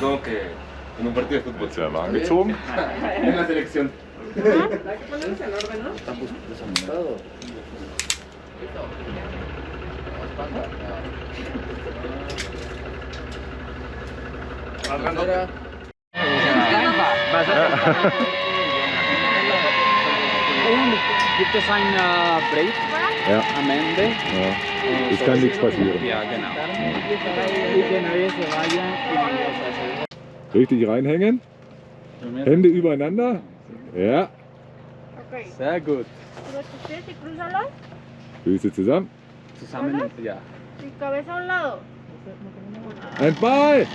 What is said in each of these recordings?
Como que en un partido de fútbol. Se gezogen. En la selección. ¿Ah? Hay que ponerlos en orden, ¿no? Están buscados. Bandera. Und gibt es ein Break? Ja, am Ende? ja. Äh, Es so kann nichts sie- passieren. Ja, genau. Richtig reinhängen. Hände übereinander. Ja. Sehr gut. Füße zusammen. Zusammen, ja. Ein Ball.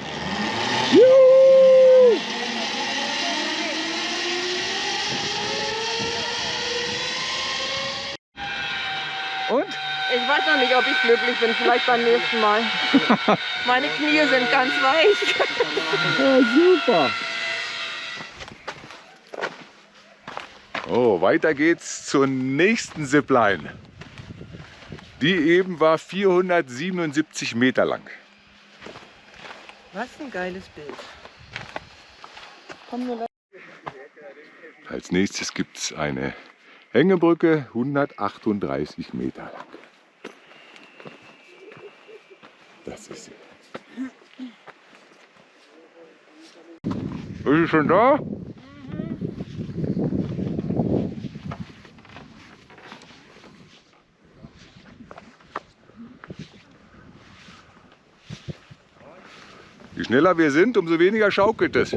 Juhu! Weiß noch nicht, ob ich glücklich bin. Vielleicht beim nächsten Mal. Meine Knie sind ganz weich. Ja, super. Oh, weiter geht's zur nächsten Zipline. Die eben war 477 Meter lang. Was ein geiles Bild. Als nächstes gibt es eine Hängebrücke, 138 Meter lang. Das ist sie. Ist sie schon da? Je schneller wir sind, umso weniger schaukelt es.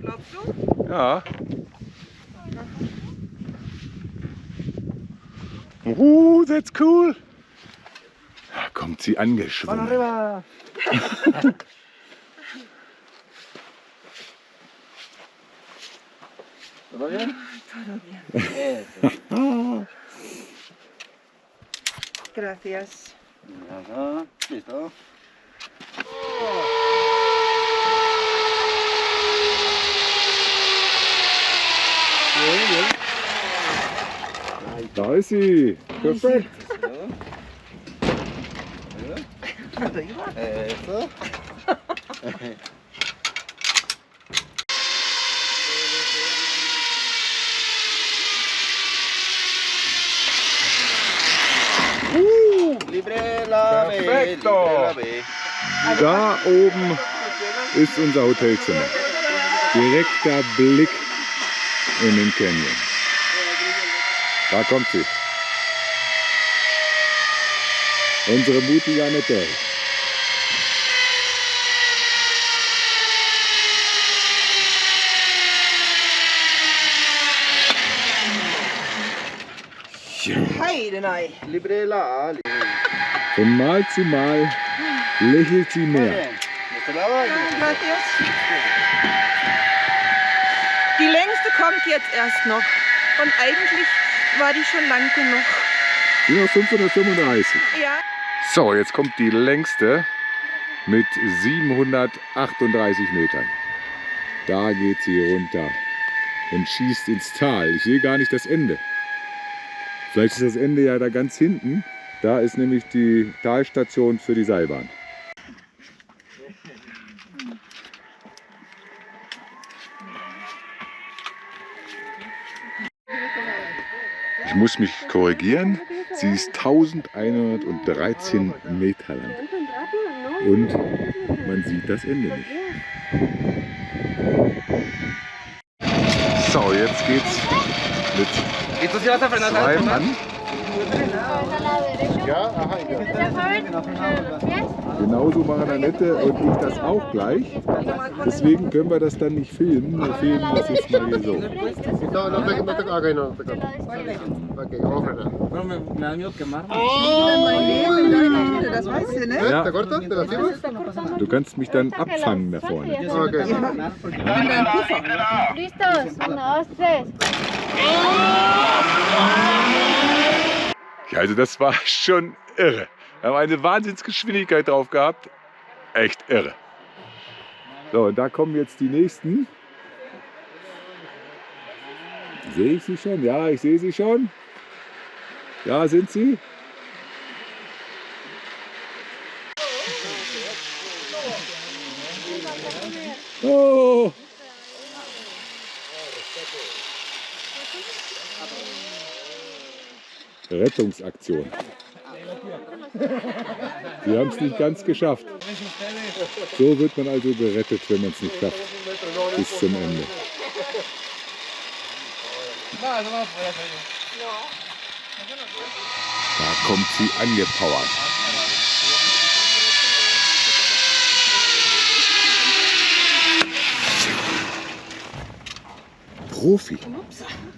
Glaubst du? Ja. Uh, that's cool. Kommt sie angeschwommen. Gracias. Listo. Da ist sie. Perfekt. Eso. B. Da oben ist unser Hotelzimmer. Direkter Blick in den Canyon. Da kommt sie. Unsere mutige Annette. Heidenei. Libre la A. libre. Von Mal zu Mal lächelt sie mehr. Die längste kommt jetzt erst noch. Und eigentlich war die schon lang genug. Nur 535. Ja. So, jetzt kommt die längste mit 738 Metern. Da geht sie runter und schießt ins Tal. Ich sehe gar nicht das Ende. Vielleicht ist das Ende ja da ganz hinten. Da ist nämlich die Talstation für die Seilbahn. Ich muss mich korrigieren. Sie ist 1113 Meter lang. Und man sieht das Ende nicht. So, jetzt geht's mit ¿Y tú sí vas a frenar? Mann a la derecha. Ja, Los pies. Genauso machen Annette und ich das auch gleich. Deswegen können wir das dann nicht filmen. Wir filmen das jetzt mal hier so. Ne? Ja. Du kannst mich dann abfangen da vorne. Ok. Listos. Uno, dos, tres. Ja, also das war schon irre. Wir haben eine Wahnsinnsgeschwindigkeit drauf gehabt. Echt irre. So, und da kommen jetzt die nächsten. Sehe ich sie schon? Ja, ich sehe sie schon. Da sind sie. Oh! Rettungsaktion. Sie haben es nicht ganz geschafft. So wird man also gerettet, wenn man es nicht schafft. Bis zum Ende. Da kommt sie angepowert. Profi.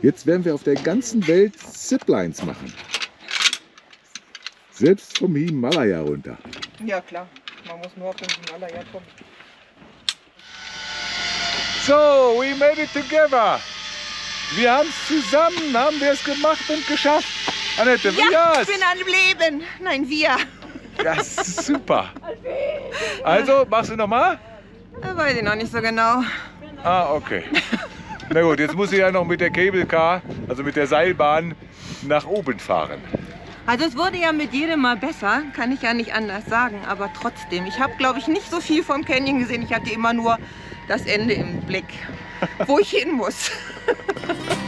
Jetzt werden wir auf der ganzen Welt Ziplines machen. Selbst vom Himalaya runter. Ja, klar. Man muss nur auf den Himalaya kommen. So, we made it together. Wir haben es zusammen, haben wir es gemacht und geschafft. Annette, wie Ja, ich bin am Leben. Nein, wir. Das ist super. Also, machst du nochmal? Weiß ich noch nicht so genau. Ah, okay. Na gut, jetzt muss ich ja noch mit der Cable Car, also mit der Seilbahn, nach oben fahren. Also es wurde ja mit jedem Mal besser, kann ich ja nicht anders sagen, aber trotzdem. Ich habe, glaube ich, nicht so viel vom Canyon gesehen. Ich hatte immer nur das Ende im Blick, wo ich hin muss.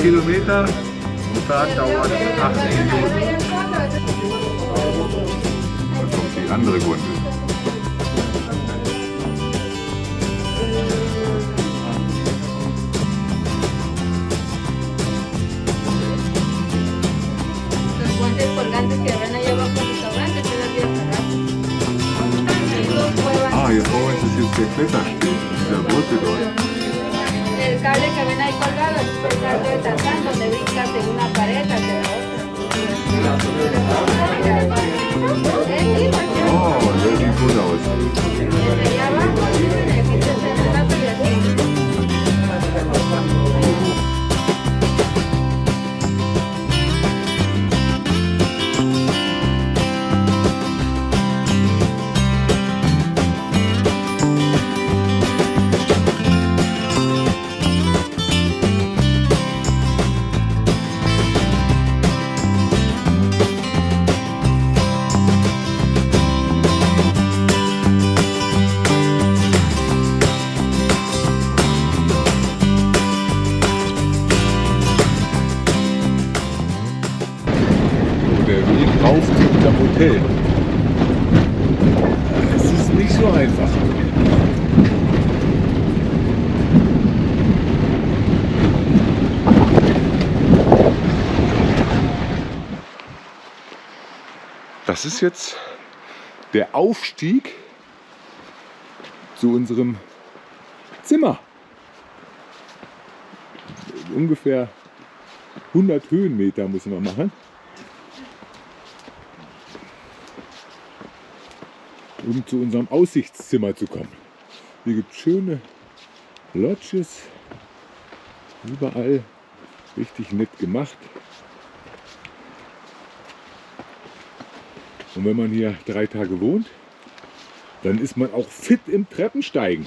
Kilometer. Montag dauert 18 rauf zu unserem Hotel. Es ist nicht so einfach. Das ist jetzt der Aufstieg zu unserem Zimmer. Ungefähr 100 Höhenmeter müssen wir machen. Um zu unserem Aussichtszimmer zu kommen. Hier gibt es schöne Lodges, überall richtig nett gemacht. Und wenn man hier drei Tage wohnt, dann ist man auch fit im Treppensteigen.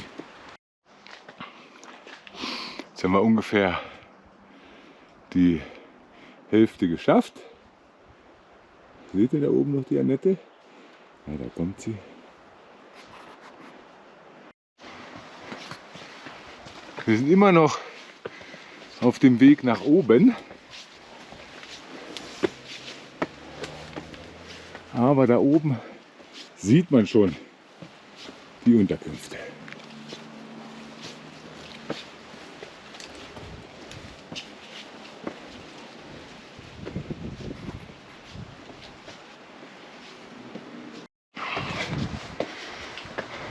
Jetzt haben wir ungefähr die Hälfte geschafft. Seht ihr da oben noch die Annette? Ja, da kommt sie. Wir sind immer noch auf dem Weg nach oben. Aber da oben sieht man schon die Unterkünfte.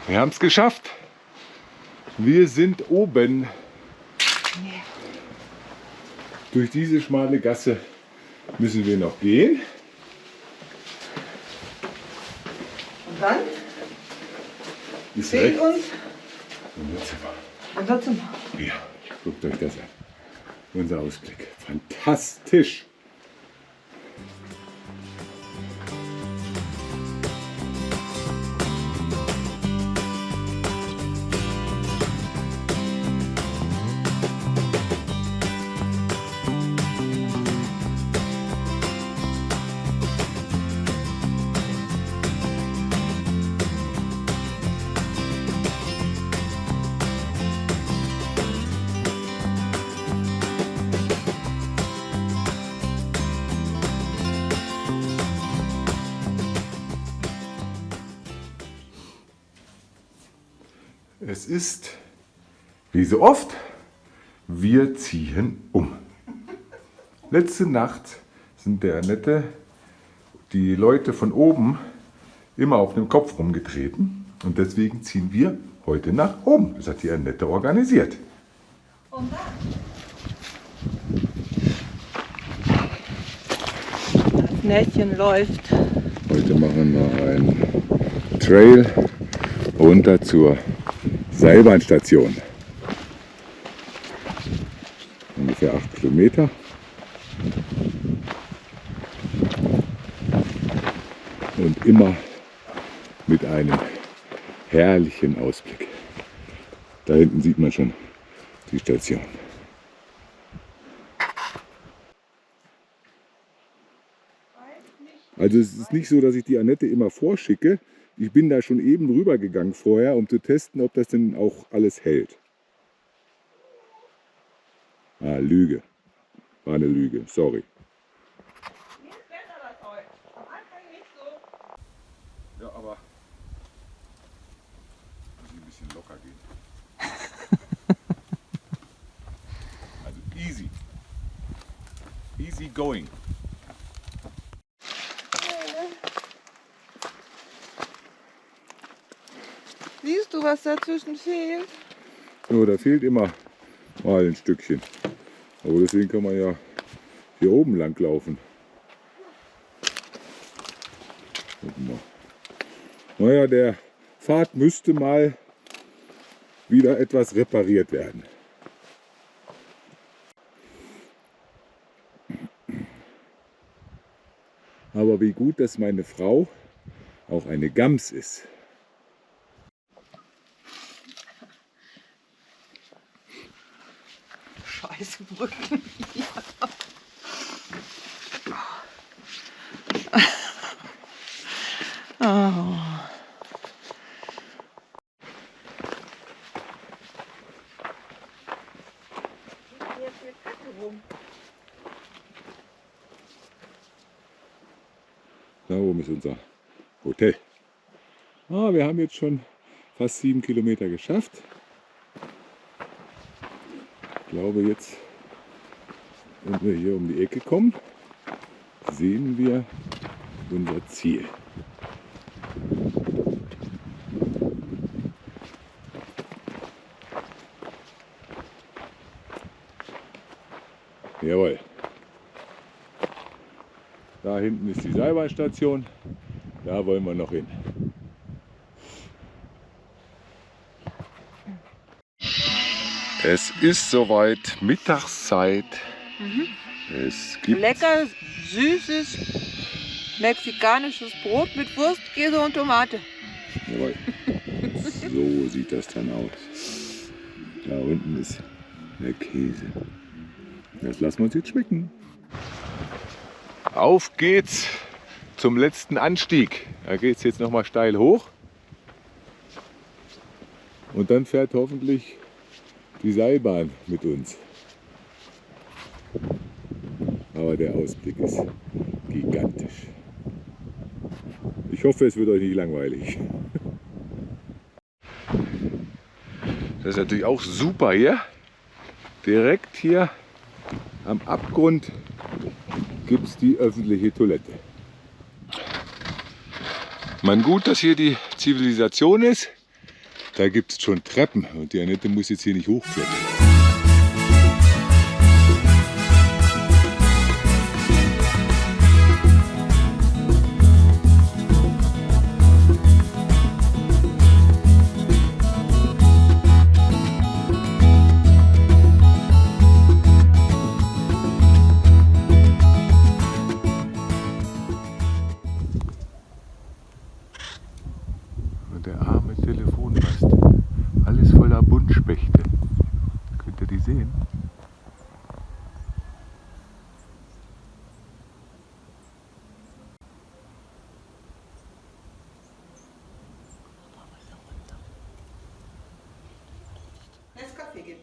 Wir haben es geschafft. Wir sind oben. Durch diese schmale Gasse müssen wir noch gehen. Und dann Ist fehlt rechts uns unser Zimmer. unser Zimmer. Ja, guckt euch das an. Unser Ausblick. Fantastisch. Es ist, wie so oft, wir ziehen um. Letzte Nacht sind der Annette die Leute von oben immer auf dem Kopf rumgetreten und deswegen ziehen wir heute nach oben. Das hat die Annette organisiert. Das Nähtchen läuft. Heute machen wir einen Trail runter zur Seilbahnstation. Ungefähr 8 Kilometer. Und immer mit einem herrlichen Ausblick. Da hinten sieht man schon die Station. Also es ist nicht so, dass ich die Annette immer vorschicke. Ich bin da schon eben rübergegangen vorher, um zu testen, ob das denn auch alles hält. Ah, Lüge. War eine Lüge, sorry. Ja, aber muss ein bisschen locker gehen. also easy. Easy going. Siehst du, was dazwischen fehlt? Ja, da fehlt immer mal ein Stückchen. Aber deswegen kann man ja hier oben lang laufen. Naja, der Pfad müsste mal wieder etwas repariert werden. Aber wie gut, dass meine Frau auch eine Gams ist. Scheiße, Brücken. Oh. Da oben ist unser Hotel. Ah, wir haben jetzt schon fast sieben Kilometer geschafft. Ich glaube jetzt, wenn wir hier um die Ecke kommen, sehen wir unser Ziel. Jawohl. Da hinten ist die Seilbahnstation. Da wollen wir noch hin. Es ist soweit Mittagszeit. Es gibt Lecker, süßes Mexikanisches Brot mit Wurst, Käse und Tomate. Jawohl. So sieht das dann aus. Da unten ist der Käse. Das lassen wir uns jetzt schmecken. Auf geht's zum letzten Anstieg. Da geht es jetzt noch mal steil hoch. Und dann fährt hoffentlich die Seilbahn mit uns. Aber der Ausblick ist gigantisch. Ich hoffe, es wird euch nicht langweilig. Das ist natürlich auch super hier. Direkt hier am Abgrund gibt es die öffentliche Toilette. Man gut, dass hier die Zivilisation ist. Da gibt es schon Treppen und die Annette muss jetzt hier nicht hochklettern.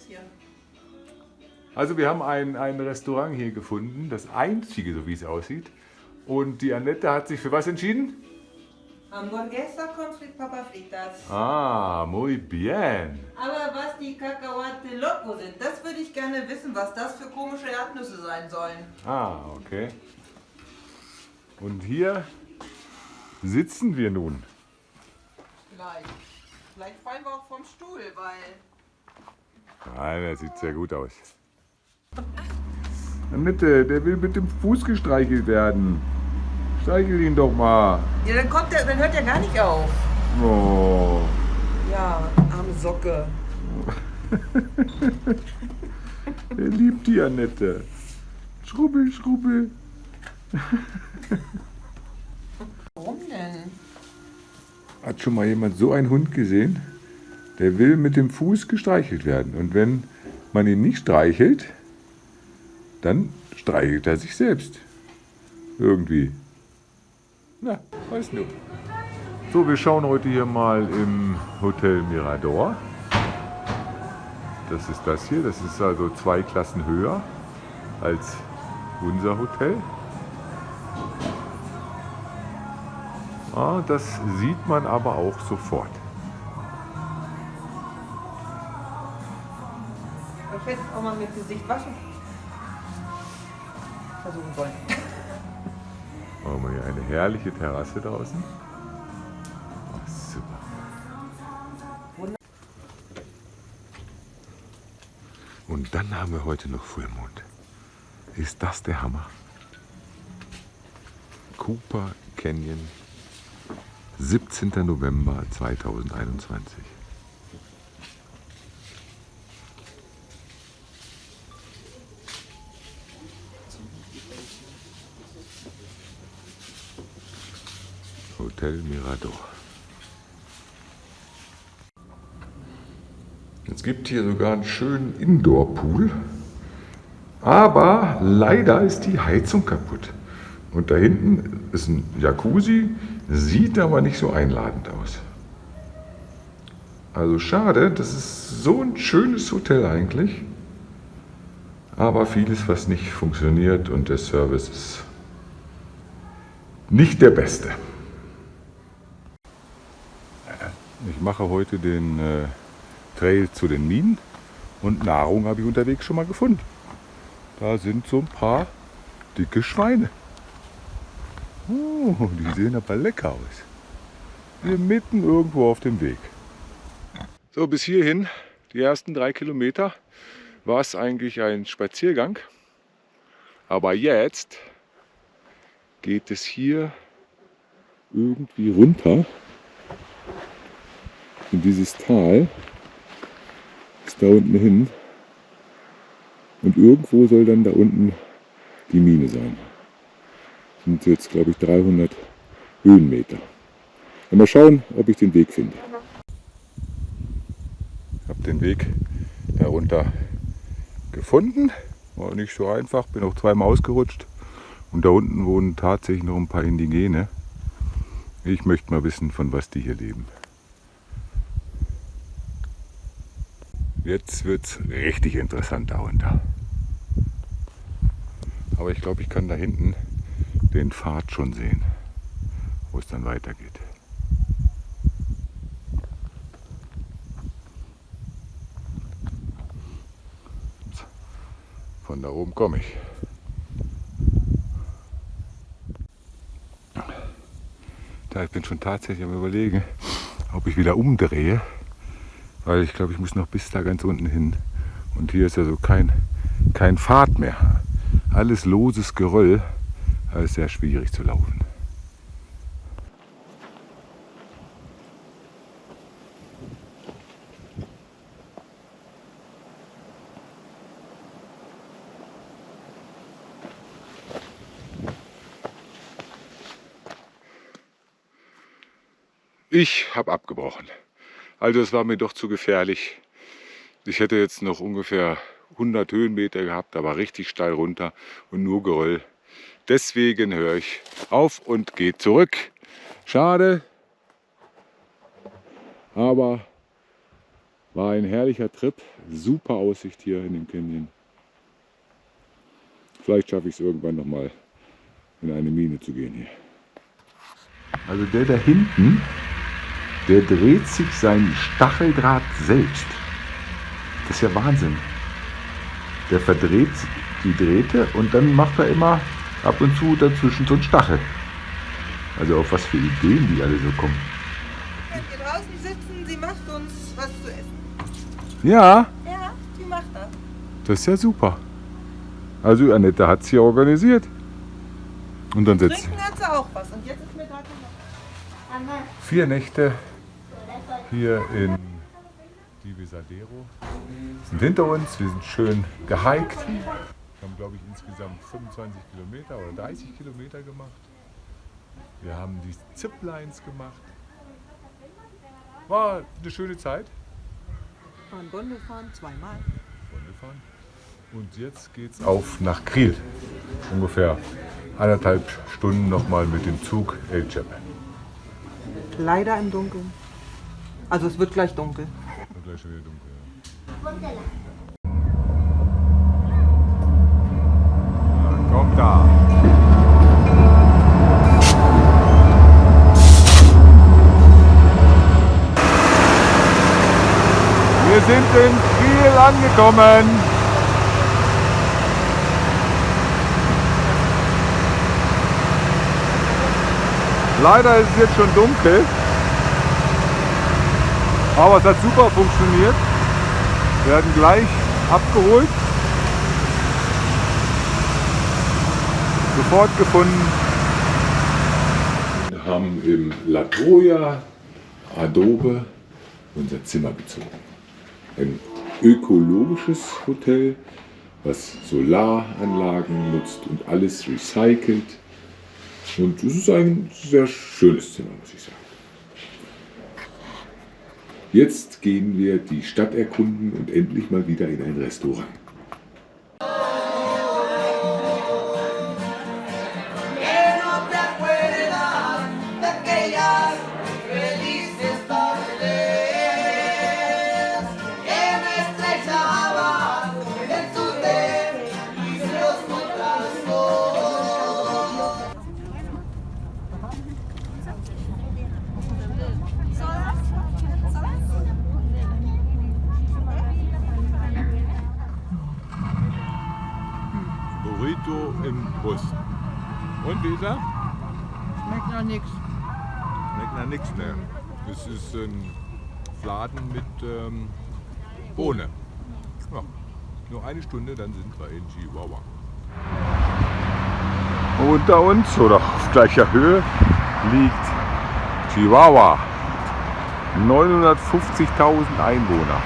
Hier. Also wir haben ein, ein Restaurant hier gefunden, das einzige, so wie es aussieht. Und die Annette hat sich für was entschieden? Hamburguesa con frit papas fritas. Ah, muy bien. Aber was die Cacahuate Loco sind, das würde ich gerne wissen, was das für komische Erdnüsse sein sollen. Ah, okay. Und hier sitzen wir nun. Vielleicht. Vielleicht fallen wir auch vom Stuhl, weil... Nein, der sieht sehr gut aus. Annette, der will mit dem Fuß gestreichelt werden. Streichel ihn doch mal. Ja, dann kommt der, dann hört er gar nicht auf. Oh. Ja, arme Socke. Er liebt die Annette. Schrubbel, schrubbel. Warum denn? Hat schon mal jemand so einen Hund gesehen? Der will mit dem Fuß gestreichelt werden. Und wenn man ihn nicht streichelt, dann streichelt er sich selbst. Irgendwie. Na, weißt du. So, wir schauen heute hier mal im Hotel Mirador. Das ist das hier. Das ist also zwei Klassen höher als unser Hotel. Ah, das sieht man aber auch sofort. Hätte auch mal mit Gesicht waschen versuchen sollen. Haben wir hier eine herrliche Terrasse draußen. Oh, super. Und dann haben wir heute noch Vollmond. Ist das der Hammer? Cooper Canyon, 17. November 2021. Hotel Mirador. Es gibt hier sogar einen schönen Indoor-Pool, aber leider ist die Heizung kaputt. Und da hinten ist ein Jacuzzi, sieht aber nicht so einladend aus. Also schade, das ist so ein schönes Hotel eigentlich, aber vieles, was nicht funktioniert und der Service ist nicht der beste. Ich mache heute den äh, Trail zu den Minen und Nahrung habe ich unterwegs schon mal gefunden. Da sind so ein paar dicke Schweine. Oh, die sehen aber lecker aus. Hier mitten irgendwo auf dem Weg. So, bis hierhin, die ersten drei Kilometer, war es eigentlich ein Spaziergang. Aber jetzt geht es hier irgendwie runter in dieses Tal. Ist da unten hin. Und irgendwo soll dann da unten die Mine sein. sind jetzt, glaube ich, 300 Höhenmeter. Und mal schauen, ob ich den Weg finde. Ich habe den Weg darunter gefunden. War nicht so einfach, bin auch zweimal ausgerutscht. Und da unten wohnen tatsächlich noch ein paar Indigene. Ich möchte mal wissen, von was die hier leben. Jetzt wird es richtig interessant darunter. Aber ich glaube, ich kann da hinten den Pfad schon sehen, wo es dann weitergeht. Von da oben komme ich. Da ich bin schon tatsächlich am überlegen, ob ich wieder umdrehe, weil ich glaube, ich muss noch bis da ganz unten hin. Und hier ist ja so kein, kein Pfad mehr. Alles loses Geröll. Da ist sehr schwierig zu laufen. Ich habe abgebrochen. Also es war mir doch zu gefährlich. Ich hätte jetzt noch ungefähr 100 Höhenmeter gehabt, aber richtig steil runter und nur Geröll. Deswegen höre ich auf und gehe zurück. Schade, aber war ein herrlicher Trip. Super Aussicht hier in dem Canyon. Vielleicht schaffe ich es irgendwann noch mal in eine Mine zu gehen hier. Also der da hinten, der dreht sich sein Stacheldraht selbst. Das ist ja Wahnsinn. Der verdreht die Drähte und dann macht er immer ab und zu dazwischen so einen Stachel. Also auf was für Ideen die alle so kommen. Wenn wir draußen sitzen, sie macht uns was zu essen. Ja, Ja, sie macht das. das ist ja super. Also Annette hat es hier organisiert. Und dann sitzt Trinken hat sie auch was. Und jetzt ist mir gerade noch vier Nächte hier in Divisadero. Sind hinter uns, wir sind schön gehiked. Wir haben, glaube ich, insgesamt 25 Kilometer oder 30 Kilometer gemacht. Wir haben die Ziplines gemacht. War eine schöne Zeit. Fahren Bonn gefahren, zweimal. gefahren. Und jetzt geht's auf nach Kriel. Ungefähr eineinhalb Stunden nochmal mit dem Zug El. Leider im Dunkeln. Also es wird gleich dunkel. Wird gleich schon wieder dunkel. Ja, Kommt da. Wir sind in Kiel angekommen. Leider ist es jetzt schon dunkel. Aber es hat super funktioniert. Wir werden gleich abgeholt. Sofort gefunden. Wir haben im La Troya Adobe unser Zimmer bezogen. Ein ökologisches Hotel, was Solaranlagen nutzt und alles recycelt. Und es ist ein sehr schönes Zimmer, muss ich sagen. Jetzt gehen wir die Stadt erkunden und endlich mal wieder in ein Restaurant. Bohne. Ja. Nur eine Stunde, dann sind wir in Chihuahua. Unter uns oder auf gleicher Höhe liegt Chihuahua. 950.000 Einwohner.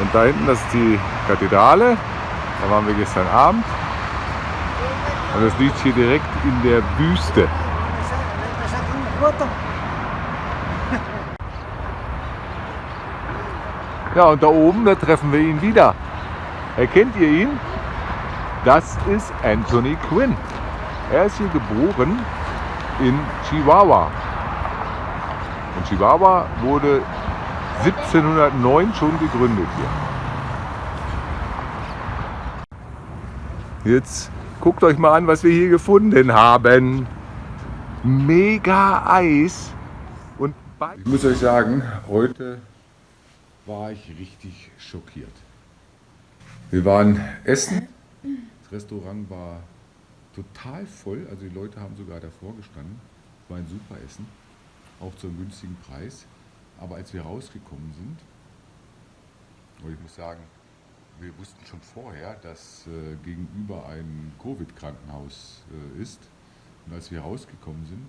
Und da hinten, das ist die Kathedrale. Da waren wir gestern Abend. Und es liegt hier direkt in der Wüste. Ja, und da oben, da treffen wir ihn wieder. Erkennt ihr ihn? Das ist Anthony Quinn. Er ist hier geboren in Chihuahua. Und Chihuahua wurde 1709 schon gegründet hier. Jetzt guckt euch mal an, was wir hier gefunden haben. Mega Eis. Und ich muss euch sagen, heute war ich richtig schockiert. Wir waren essen. Das Restaurant war total voll. Also die Leute haben sogar davor gestanden. Es war ein super Essen, auch zu einem günstigen Preis. Aber als wir rausgekommen sind, und ich muss sagen, wir wussten schon vorher, dass äh, gegenüber ein Covid-Krankenhaus äh, ist. Und als wir rausgekommen sind,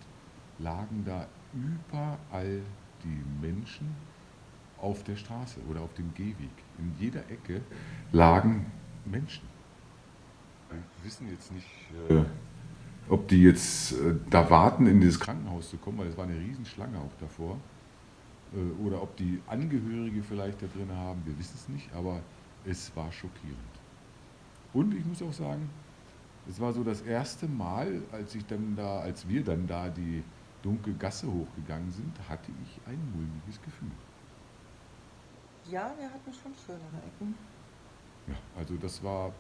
lagen da überall die Menschen auf der Straße oder auf dem Gehweg. In jeder Ecke lagen Menschen. Wir wissen jetzt nicht, äh, ob die jetzt äh, da warten, in dieses Krankenhaus zu kommen, weil es war eine Riesenschlange auch davor. Äh, oder ob die Angehörige vielleicht da drin haben, wir wissen es nicht, aber es war schockierend. Und ich muss auch sagen, es war so das erste Mal, als ich dann da, als wir dann da die dunkle Gasse hochgegangen sind, hatte ich ein mulmiges Gefühl. Ja, wir hatten schon schönere Ecken. Ja, also das war.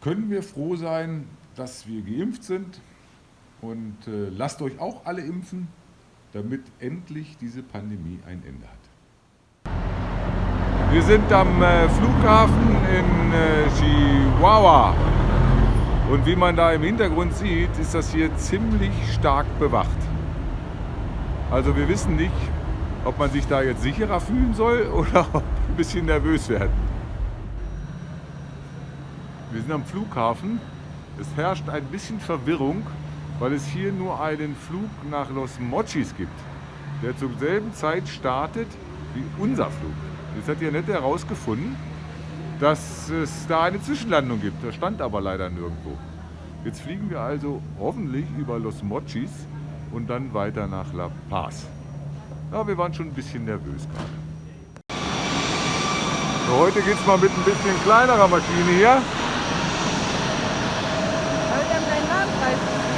Können wir froh sein, dass wir geimpft sind und äh, lasst euch auch alle impfen, damit endlich diese Pandemie ein Ende hat. Wir sind am äh, Flughafen in äh, Chihuahua und wie man da im Hintergrund sieht, ist das hier ziemlich stark bewacht. Also wir wissen nicht, ob man sich da jetzt sicherer fühlen soll oder ein bisschen nervös werden. Wir sind am Flughafen. Es herrscht ein bisschen Verwirrung, weil es hier nur einen Flug nach Los Mochis gibt, der zur selben Zeit startet wie unser Flug. Jetzt hat ihr nicht herausgefunden, dass es da eine Zwischenlandung gibt. Das stand aber leider nirgendwo. Jetzt fliegen wir also hoffentlich über Los Mochis und dann weiter nach La Paz. Ja, wir waren schon ein bisschen nervös gerade. So, heute geht es mal mit ein bisschen kleinerer Maschine hier. Aber wir haben deinen Namen preisgegeben.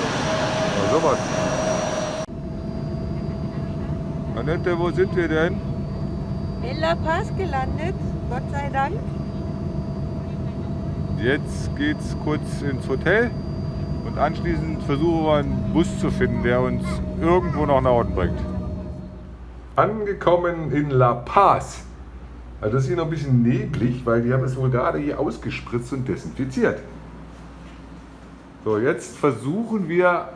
Ja, sowas. Annette, wo sind wir denn? In La Paz gelandet, Gott sei Dank. Jetzt geht's kurz ins Hotel und anschließend versuchen wir einen Bus zu finden, der uns irgendwo nach Norden bringt. Angekommen in La Paz. Also das ist hier noch ein bisschen neblig, weil die haben es wohl gerade hier ausgespritzt und desinfiziert. So, jetzt versuchen wir,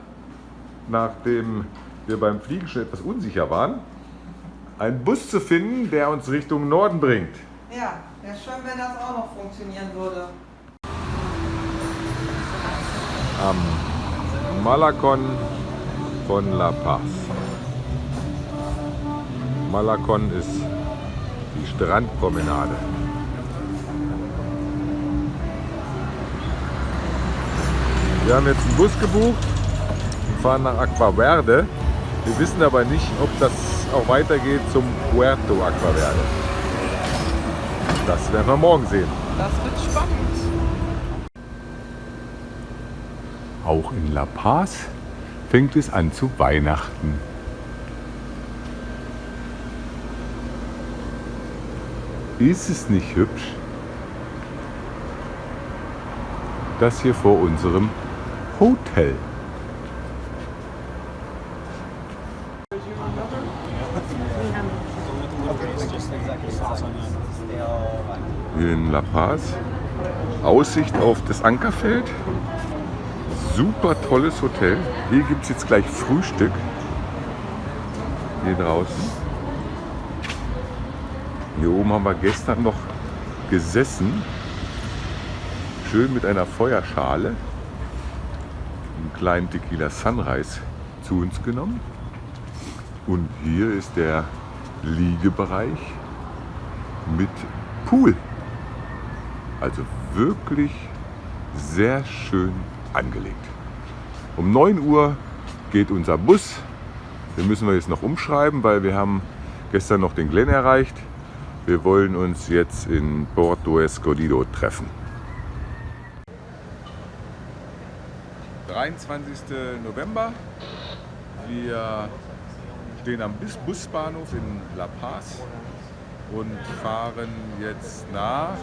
nachdem wir beim Fliegen schon etwas unsicher waren, einen Bus zu finden, der uns Richtung Norden bringt. Ja, wäre schön, wenn das auch noch funktionieren würde. am Malakon von La Paz. Malakon ist die Strandpromenade. Wir haben jetzt einen Bus gebucht und fahren nach Aqua Verde. Wir wissen aber nicht, ob das auch weitergeht zum Puerto Aqua Verde. Das werden wir morgen sehen. Das wird spannend. Auch in La Paz fängt es an zu Weihnachten. Ist es nicht hübsch? Das hier vor unserem Hotel. Hier in La Paz. Aussicht auf das Ankerfeld super tolles Hotel. Hier gibt es jetzt gleich Frühstück. Hier draußen. Hier oben haben wir gestern noch gesessen. Schön mit einer Feuerschale. Einen kleinen Tequila Sunrise zu uns genommen. Und hier ist der Liegebereich mit Pool. Also wirklich sehr schön angelegt. Um 9 Uhr geht unser Bus. Den müssen wir jetzt noch umschreiben, weil wir haben gestern noch den Glen erreicht. Wir wollen uns jetzt in Porto Escondido treffen. 23. November. Wir stehen am Bus- Busbahnhof in La Paz und fahren jetzt nach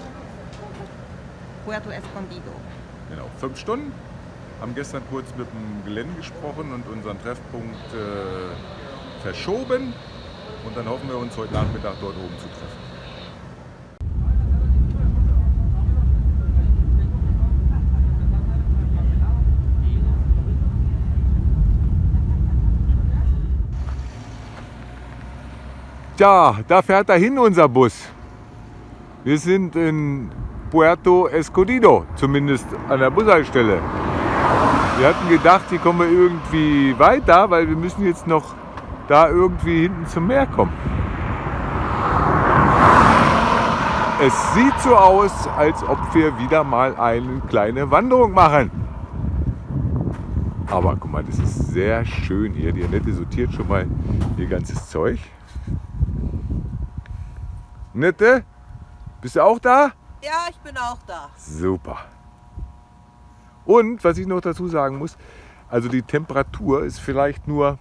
Puerto Escondido. genau, fünf Stunden. Haben gestern kurz mit dem Gelände gesprochen und unseren Treffpunkt äh, verschoben. Und dann hoffen wir uns heute Nachmittag dort oben zu treffen. Tja, da fährt dahin unser Bus. Wir sind in Puerto Escondido, zumindest an der Bushaltestelle. Wir hatten gedacht, hier kommen wir irgendwie weiter, weil wir müssen jetzt noch da irgendwie hinten zum Meer kommen. Es sieht so aus, als ob wir wieder mal eine kleine Wanderung machen. Aber guck mal, das ist sehr schön hier. Die Annette sortiert schon mal ihr ganzes Zeug. Annette, bist du auch da? Ja, ich bin auch da. Super. Und was ich noch dazu sagen muss, also die Temperatur ist vielleicht nur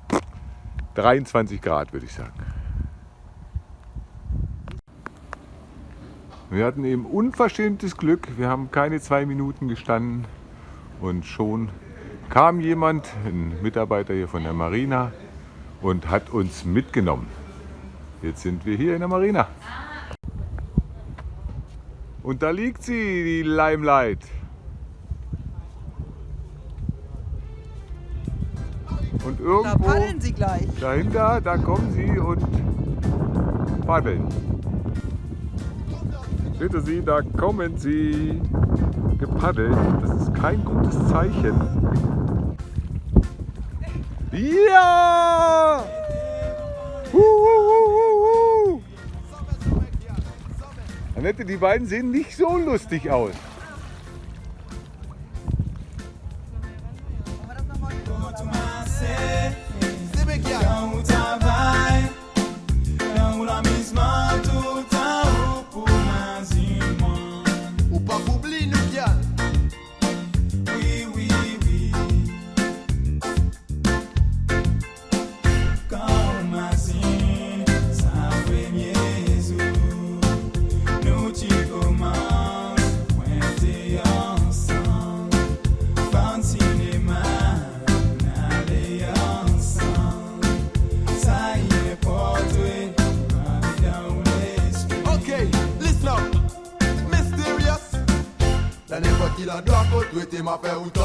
23 Grad, würde ich sagen. Wir hatten eben unverschämtes Glück. Wir haben keine zwei Minuten gestanden und schon kam jemand, ein Mitarbeiter hier von der Marina und hat uns mitgenommen. Jetzt sind wir hier in der Marina. Und da liegt sie, die Limelight. Und Da irgendwo paddeln sie gleich. dahinter, da kommen sie und paddeln. Bitte Sie, da kommen sie gepaddelt. Das ist kein gutes Zeichen. Ja! Hu, Annette, die beiden sehen nicht so lustig aus. uma então